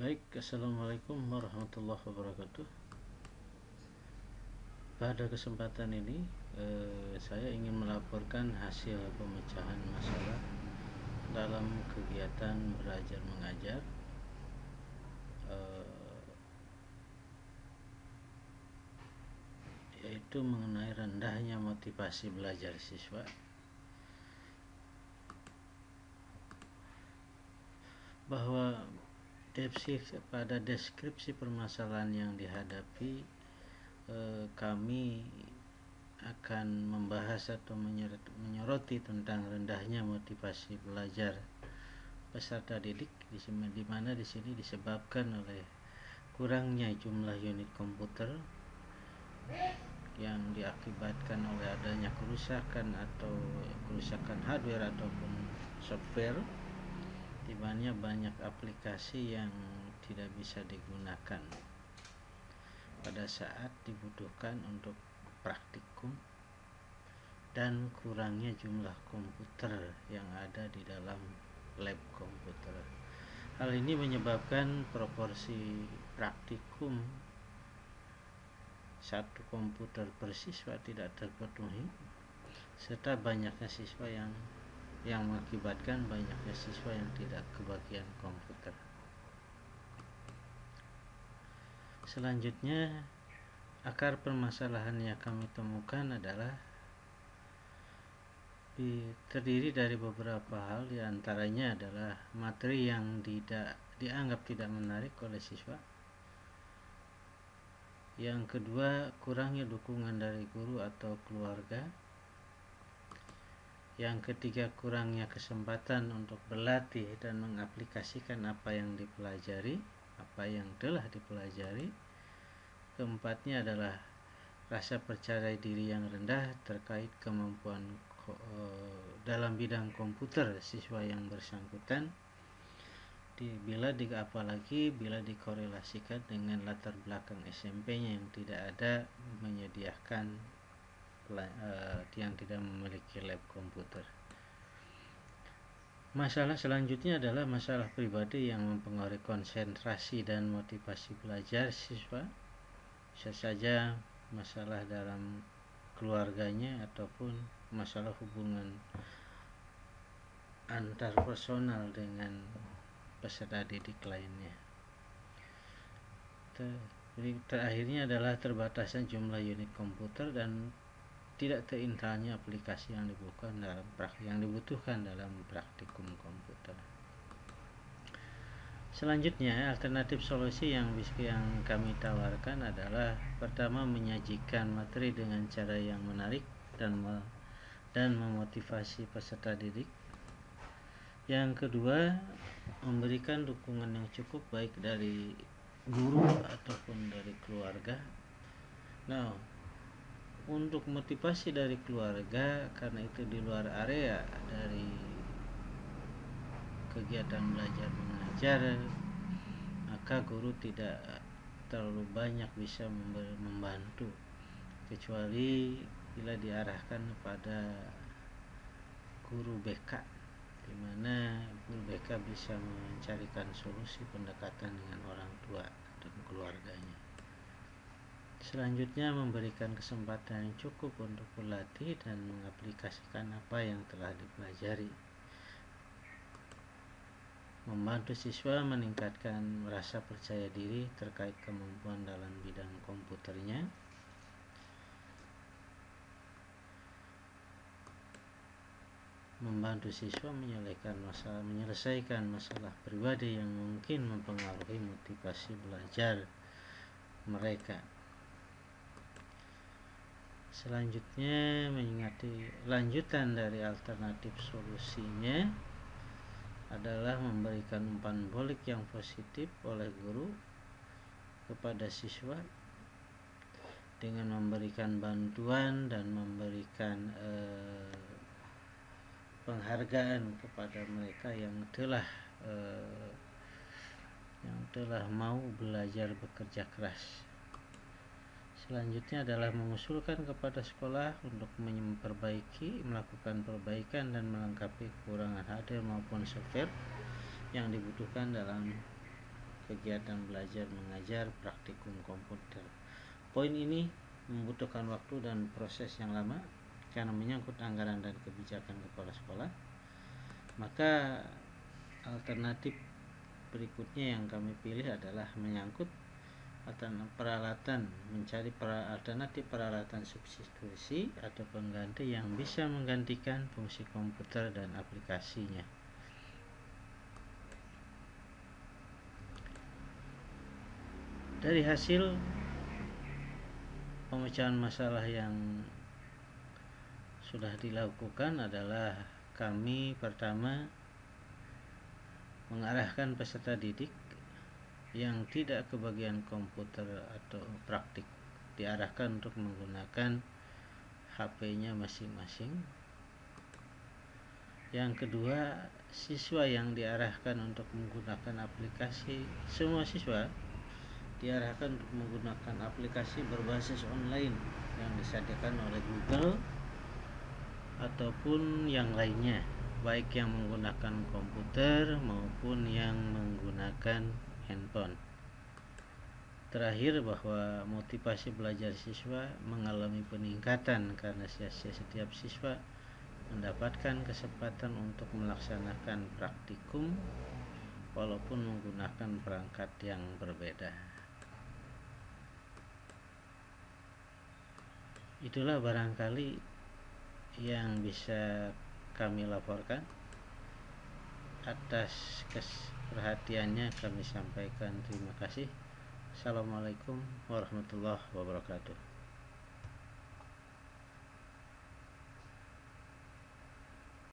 Baik, Assalamualaikum warahmatullahi wabarakatuh. Pada kesempatan ini, eh, saya ingin melaporkan hasil pemecahan masalah dalam kegiatan belajar mengajar. Eh, yaitu mengenai rendahnya motivasi belajar siswa bahwa deskripsi pada deskripsi permasalahan yang dihadapi eh, kami akan membahas atau menyoroti tentang rendahnya motivasi belajar peserta didik di mana di sini disebabkan oleh kurangnya jumlah unit komputer yang diakibatkan oleh adanya kerusakan atau kerusakan hardware ataupun software mana banyak aplikasi yang tidak bisa digunakan pada saat dibutuhkan untuk praktikum dan kurangnya jumlah komputer yang ada di dalam lab komputer. Hal ini menyebabkan proporsi praktikum satu komputer per siswa tidak terpenuhi serta banyaknya siswa yang yang mengakibatkan banyaknya siswa yang tidak kebagian komputer. Selanjutnya, akar permasalahan yang kami temukan adalah terdiri dari beberapa hal di antaranya adalah materi yang tidak dianggap tidak menarik oleh siswa yang kedua kurangnya dukungan dari guru atau keluarga yang ketiga, kurangnya kesempatan untuk berlatih dan mengaplikasikan apa yang dipelajari, apa yang telah dipelajari. Keempatnya adalah rasa percaya diri yang rendah terkait kemampuan eh, dalam bidang komputer siswa yang bersangkutan. Bila di, apalagi bila dikorelasikan dengan latar belakang SMP-nya yang tidak ada menyediakan uh, yang tidak memiliki lab komputer. Masalah selanjutnya adalah masalah pribadi yang mempengaruhi konsentrasi dan motivasi belajar siswa. Bisa saja masalah dalam keluarganya ataupun masalah hubungan antar personal dengan peserta didik lainnya. Jadi terakhirnya adalah terbatasan jumlah unit komputer dan tidak terintalnya aplikasi yang dibutuhkan dalam yang dibutuhkan dalam praktikum komputer. Selanjutnya, alternatif solusi yang yang kami tawarkan adalah pertama menyajikan materi dengan cara yang menarik dan me, dan memotivasi peserta didik. Yang kedua, memberikan dukungan yang cukup baik dari guru ataupun dari keluarga. Nah, untuk motivasi dari keluarga karena itu di luar area dari kegiatan belajar mengajar maka guru tidak terlalu banyak bisa membantu. Kecuali bila diarahkan kepada guru BK di mana guru BK bisa mencarikan solusi pendekatan dengan orang tua dan keluarganya Selanjutnya memberikan kesempatan yang cukup untuk berlatih dan mengaplikasikan apa yang telah dipelajari. Membantu siswa meningkatkan rasa percaya diri terkait kemampuan dalam bidang komputernya. Membantu siswa menyelesaikan masalah, menyelesaikan masalah pribadi yang mungkin mempengaruhi motivasi belajar mereka. Selanjutnya mengingati lanjutan dari alternatif solusinya adalah memberikan umpan balik yang positif oleh guru kepada siswa dengan memberikan bantuan dan memberikan eh, penghargaan kepada mereka yang telah eh, yang telah mau belajar bekerja keras Selanjutnya adalah mengusulkan kepada sekolah untuk memperbaiki, melakukan perbaikan dan melengkapi kekurangan hardware maupun software yang dibutuhkan dalam kegiatan belajar mengajar praktikum komputer. Poin ini membutuhkan waktu dan proses yang lama karena menyangkut anggaran dan kebijakan kepala sekolah. Maka alternatif berikutnya yang kami pilih adalah menyangkut peralatan mencari alternatif peralatan substitusi atau pengganti yang bisa menggantikan fungsi komputer dan aplikasinya. Dari hasil pemecahan masalah yang sudah dilakukan adalah kami pertama mengarahkan peserta didik yang tidak kebagian komputer atau praktik diarahkan untuk menggunakan HP-nya masing-masing. Yang kedua, siswa yang diarahkan untuk menggunakan aplikasi semua siswa diarahkan untuk menggunakan aplikasi berbasis online yang disediakan oleh Google ataupun yang lainnya baik yang menggunakan komputer maupun yang menggunakan handphone terakhir bahwa motivasi belajar siswa mengalami peningkatan karena setiap siswa mendapatkan kesempatan untuk melaksanakan praktikum walaupun menggunakan perangkat yang berbeda. itulah barangkali yang bisa kami laporkan atas perhatiannya kami sampaikan terima kasih. Assalamualaikum warahmatullahi wabarakatuh